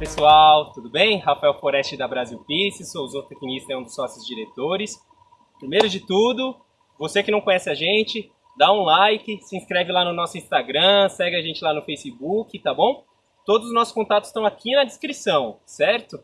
pessoal, tudo bem? Rafael Foreste da Brasil Peace, sou zootecnista e um dos sócios diretores. Primeiro de tudo, você que não conhece a gente, dá um like, se inscreve lá no nosso Instagram, segue a gente lá no Facebook, tá bom? Todos os nossos contatos estão aqui na descrição, certo?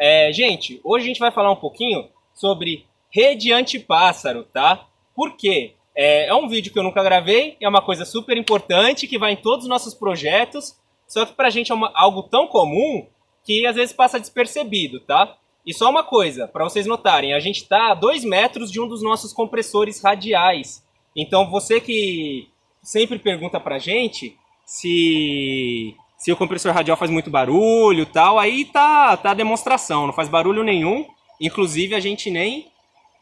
É, gente, hoje a gente vai falar um pouquinho sobre rede antipássaro, tá? Por quê? É, é um vídeo que eu nunca gravei, é uma coisa super importante que vai em todos os nossos projetos, só que pra gente é uma, algo tão comum que às vezes passa despercebido, tá? E só uma coisa, para vocês notarem, a gente está a 2 metros de um dos nossos compressores radiais. Então você que sempre pergunta pra gente se, se o compressor radial faz muito barulho tal, aí tá, tá a demonstração, não faz barulho nenhum. Inclusive a gente nem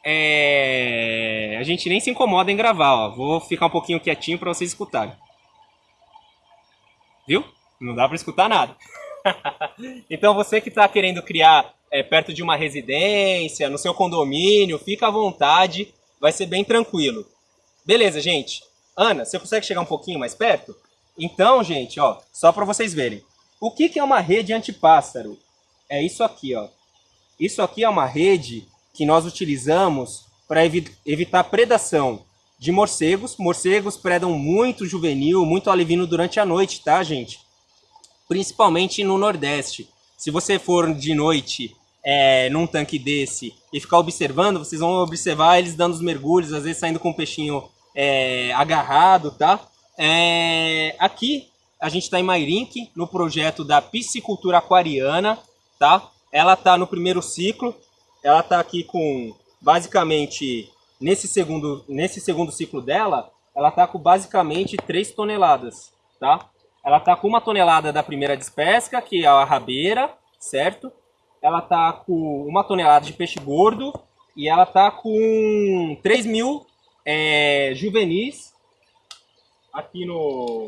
é, a gente nem se incomoda em gravar, ó. Vou ficar um pouquinho quietinho para vocês escutarem. Viu? Não dá para escutar nada. então você que está querendo criar é, perto de uma residência, no seu condomínio, fica à vontade, vai ser bem tranquilo. Beleza, gente? Ana, você consegue chegar um pouquinho mais perto? Então, gente, ó, só para vocês verem. O que, que é uma rede antipássaro? É isso aqui, ó. Isso aqui é uma rede que nós utilizamos para evi evitar predação de morcegos. Morcegos predam muito juvenil, muito alevino durante a noite, tá, gente? Principalmente no Nordeste. Se você for de noite é, num tanque desse e ficar observando, vocês vão observar eles dando os mergulhos, às vezes saindo com o peixinho é, agarrado, tá? É, aqui a gente está em Mairink, no projeto da piscicultura aquariana, tá? Ela está no primeiro ciclo, ela está aqui com, basicamente, nesse segundo, nesse segundo ciclo dela, ela está com basicamente 3 toneladas, tá? Ela está com uma tonelada da primeira despesca, que é a rabeira, certo? Ela está com uma tonelada de peixe gordo e ela está com 3 mil é, juvenis aqui no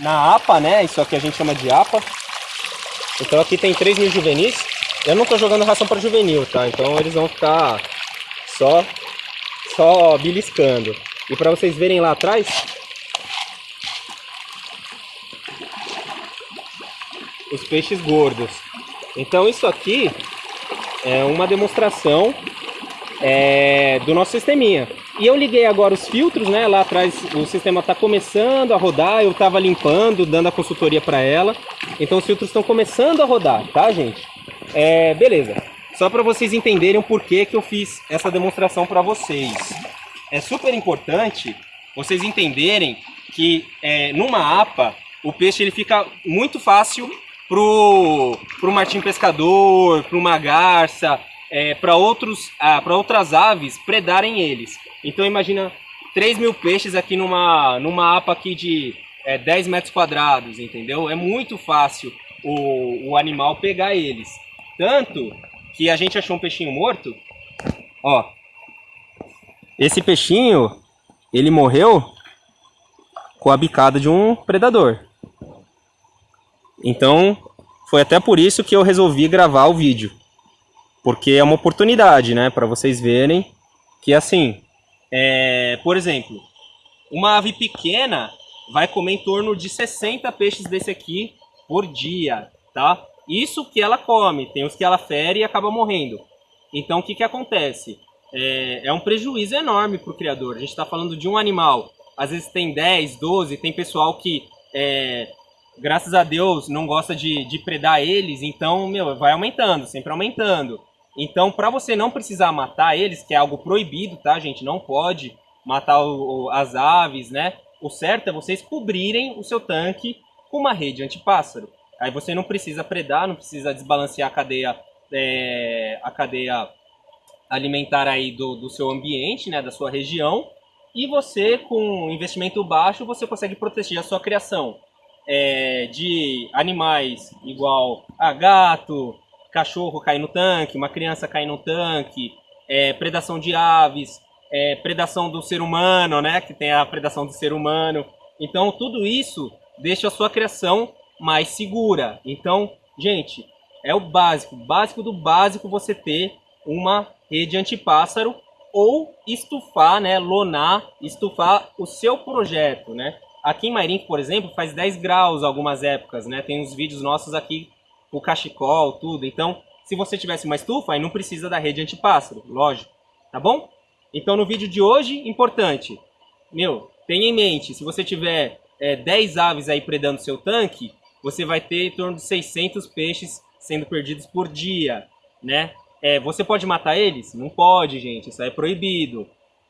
na APA, né? Isso aqui a gente chama de APA. Então aqui tem 3 mil juvenis. Eu não tô jogando ração para juvenil, tá? Então eles vão ficar só, só beliscando. E para vocês verem lá atrás, os peixes gordos. Então isso aqui é uma demonstração é, do nosso sisteminha. E eu liguei agora os filtros, né? Lá atrás o sistema está começando a rodar, eu estava limpando, dando a consultoria para ela. Então os filtros estão começando a rodar, tá, gente? É, beleza. Só para vocês entenderem o porquê que eu fiz essa demonstração para vocês. É super importante vocês entenderem que é, numa APA o peixe ele fica muito fácil pro, pro martim pescador, para uma garça, é, para outros, ah, para outras aves predarem eles. Então imagina 3 mil peixes aqui numa, numa APA aqui de é, 10 metros quadrados, entendeu? É muito fácil o, o animal pegar eles. Tanto que a gente achou um peixinho morto. Ó. Esse peixinho, ele morreu com a bicada de um predador. Então, foi até por isso que eu resolvi gravar o vídeo. Porque é uma oportunidade, né? Para vocês verem que assim, é, por exemplo, uma ave pequena vai comer em torno de 60 peixes desse aqui por dia, tá? Isso que ela come, tem os que ela fere e acaba morrendo. Então o que, que acontece? É, é um prejuízo enorme para o criador. A gente está falando de um animal, às vezes tem 10, 12, tem pessoal que, é, graças a Deus, não gosta de, de predar eles, então, meu, vai aumentando, sempre aumentando. Então, para você não precisar matar eles, que é algo proibido, tá, gente? Não pode matar o, o, as aves, né? O certo é vocês cobrirem o seu tanque com uma rede antipássaro. Aí você não precisa predar, não precisa desbalancear a cadeia, é, a cadeia alimentar aí do, do seu ambiente, né, da sua região. E você, com investimento baixo, você consegue proteger a sua criação é, de animais igual a gato, cachorro cair no tanque, uma criança cair no tanque, é, predação de aves, é, predação do ser humano, né, que tem a predação do ser humano. Então tudo isso deixa a sua criação mais segura. Então, gente, é o básico, básico do básico você ter uma rede antipássaro ou estufar, né, lonar, estufar o seu projeto, né? Aqui em Mairink, por exemplo, faz 10 graus algumas épocas, né? Tem uns vídeos nossos aqui, o cachecol, tudo. Então, se você tivesse uma estufa, aí não precisa da rede antipássaro, lógico, tá bom? Então, no vídeo de hoje, importante, meu, tenha em mente, se você tiver é, 10 aves aí predando seu tanque, você vai ter em torno de 600 peixes sendo perdidos por dia, né? É, você pode matar eles? Não pode, gente. Isso é proibido.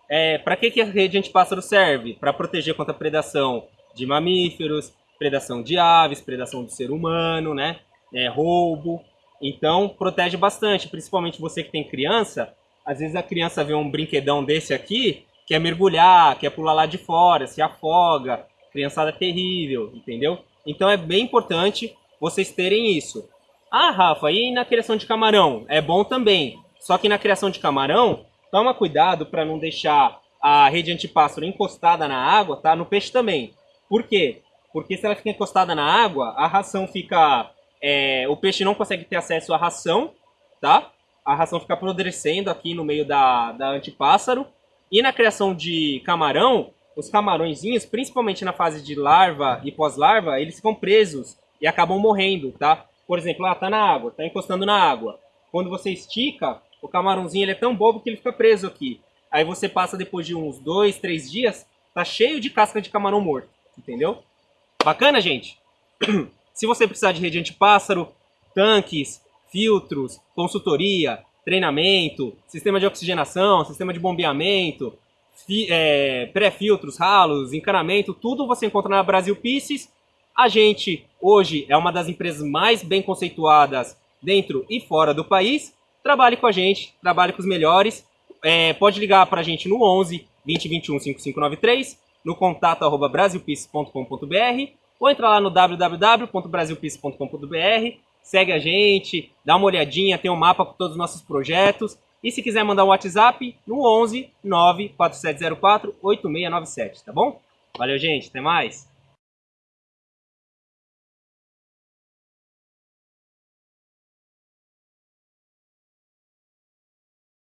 É, para que, que a rede antipássaro serve? Para proteger contra a predação de mamíferos, predação de aves, predação do ser humano, né? É, roubo. Então, protege bastante, principalmente você que tem criança. Às vezes a criança vê um brinquedão desse aqui, quer mergulhar, quer pular lá de fora, se afoga. Criançada terrível, entendeu? Então é bem importante vocês terem isso. Ah, Rafa, e na criação de camarão? É bom também. Só que na criação de camarão, toma cuidado para não deixar a rede antipássaro encostada na água, tá? No peixe também. Por quê? Porque se ela fica encostada na água, a ração fica... É, o peixe não consegue ter acesso à ração, tá? A ração fica apodrecendo aqui no meio da, da antipássaro. E na criação de camarão, os camarõezinhos, principalmente na fase de larva e pós-larva, eles ficam presos e acabam morrendo, tá? Por exemplo, ah, tá na água, tá encostando na água. Quando você estica, o camarãozinho ele é tão bobo que ele fica preso aqui. Aí você passa depois de uns dois, três dias, tá cheio de casca de camarão morto, entendeu? Bacana, gente? Se você precisar de rede antipássaro, tanques, filtros, consultoria, treinamento, sistema de oxigenação, sistema de bombeamento, é, pré-filtros, ralos, encanamento, tudo você encontra na Brasil Pieces a gente hoje é uma das empresas mais bem conceituadas dentro e fora do país. Trabalhe com a gente, trabalhe com os melhores. É, pode ligar para a gente no 11 2021 5593, no contato arroba brasilpiece.com.br ou entrar lá no www.brasilpiece.com.br, segue a gente, dá uma olhadinha, tem um mapa com todos os nossos projetos. E se quiser mandar um WhatsApp, no 11 94704 8697, tá bom? Valeu, gente, até mais!